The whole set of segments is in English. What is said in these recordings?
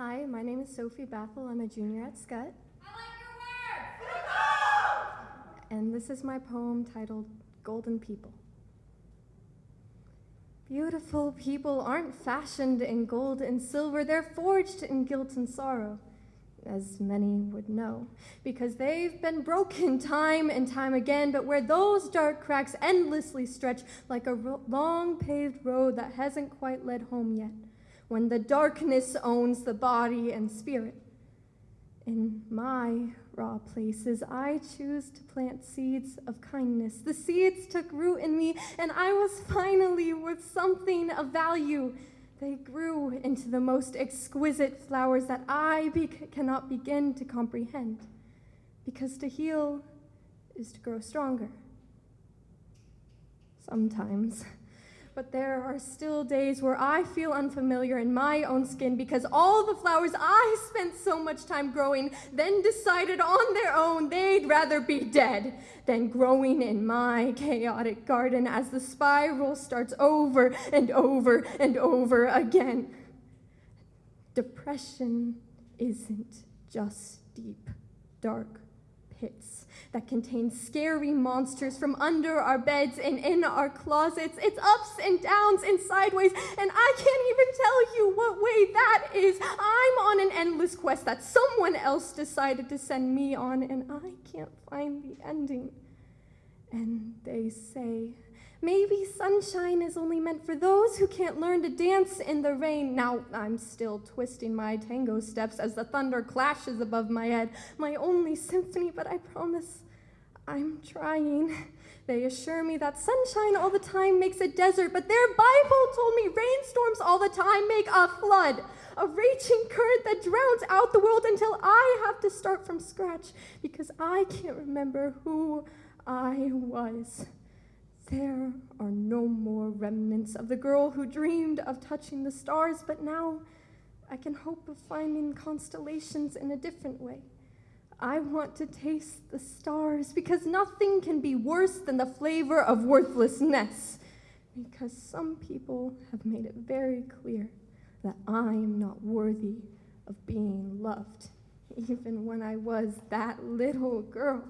Hi, my name is Sophie Bathel. I'm a junior at Scott. I like your work! And this is my poem titled Golden People. Beautiful people aren't fashioned in gold and silver, they're forged in guilt and sorrow, as many would know, because they've been broken time and time again, but where those dark cracks endlessly stretch like a ro- long paved road that hasn't quite led home yet, when the darkness owns the body and spirit. In my raw places, I choose to plant seeds of kindness. The seeds took root in me, and I was finally worth something of value. They grew into the most exquisite flowers that I be- cannot begin to comprehend. Because to heal is to grow stronger. Sometimes. But there are still days where I feel unfamiliar in my own skin because all the flowers I spent so much time growing then decided on their own they'd rather be dead than growing in my chaotic garden as the spiral starts over and over and over again. Depression isn't just deep, dark pits that contain scary monsters from under our beds and in our closets. It's ups and downs and sideways, and I can't even tell you what way that is. I'm on an endless quest that someone else decided to send me on, and I can't find the ending. And they say, Maybe sunshine is only meant for those who can't learn to dance in the rain. Now I'm still twisting my tango steps as the thunder clashes above my head. My only symphony, but I promise I'm trying. They assure me that sunshine all the time makes a desert, but their Bible told me rainstorms all the time make a flood, a raging current that drowns out the world until I have to start from scratch because I can't remember who I was. There are no more remnants of the girl who dreamed of touching the stars, but now I can hope of finding constellations in a different way. I want to taste the stars because nothing can be worse than the flavor of worthlessness. Because some people have made it very clear that I am not worthy of being loved, even when I was that little girl.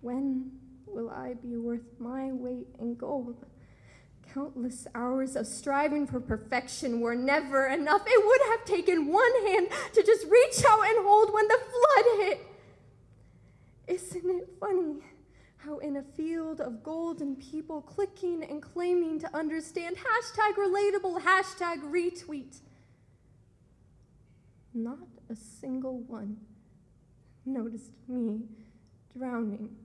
When will I be worth my weight in gold? Countless hours of striving for perfection were never enough. It would have taken one hand to just reach out and hold when the flood hit. Isn't it funny how, in a field of golden people clicking and claiming to understand, hashtag relatable, hashtag retweet, not a single one noticed me drowning